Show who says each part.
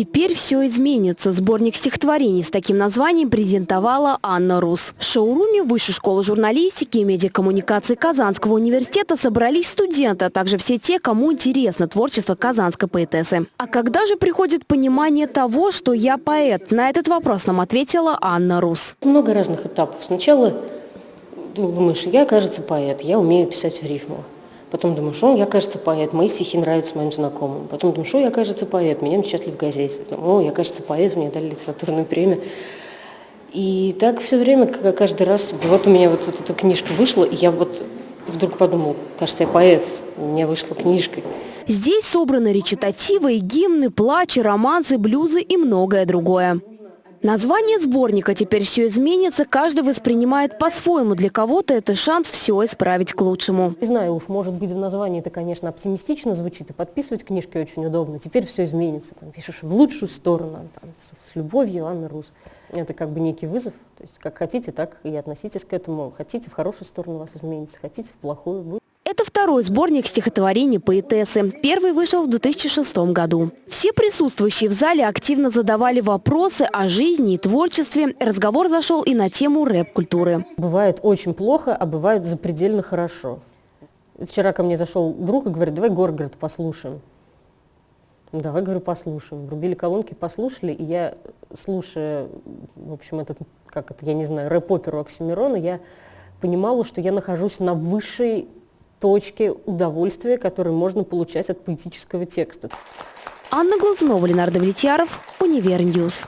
Speaker 1: Теперь все изменится. Сборник стихотворений с таким названием презентовала Анна Рус. В шоуруме Высшей школы журналистики и медиакоммуникации Казанского университета собрались студенты, а также все те, кому интересно творчество казанской поэтессы. А когда же приходит понимание того, что я поэт? На этот вопрос нам ответила Анна Рус.
Speaker 2: Много разных этапов. Сначала думаешь, я, кажется, поэт, я умею писать в рифму. Потом думаешь, о, я, кажется, поэт, мои стихи нравятся моим знакомым. Потом думаешь, о, я, кажется, поэт, меня напечатали в газете. О, я, кажется, поэт, мне дали литературную премию. И так все время, каждый раз, вот у меня вот эта книжка вышла, и я вот вдруг подумал, кажется, я поэт, у меня вышла книжка.
Speaker 1: Здесь собраны речитативы, гимны, плачи, романсы, блюзы и многое другое. Название сборника «Теперь все изменится» каждый воспринимает по-своему. Для кого-то это шанс все исправить к лучшему.
Speaker 2: Не знаю уж, может быть, в названии это, конечно, оптимистично звучит, и подписывать книжки очень удобно. Теперь все изменится. Там пишешь в лучшую сторону, там, с любовью, Анна Рус. Это как бы некий вызов. То есть как хотите, так и относитесь к этому. Хотите, в хорошую сторону вас изменится, хотите, в плохую. Будет
Speaker 1: это второй сборник стихотворений поэтессы. Первый вышел в 2006 году. Все присутствующие в зале активно задавали вопросы о жизни и творчестве. Разговор зашел и на тему рэп-культуры.
Speaker 2: Бывает очень плохо, а бывает запредельно хорошо. Вчера ко мне зашел друг и говорит, давай Горгород послушаем. Ну, давай, говорю, послушаем. Врубили колонки, послушали, и я, слушая, в общем, этот, как это, я не знаю, рэп-оперу Оксимирона, я понимала, что я нахожусь на высшей точки удовольствия, которые можно получать от поэтического текста.
Speaker 1: Анна Глазунова, Ленар Давлетьяров, Univer News.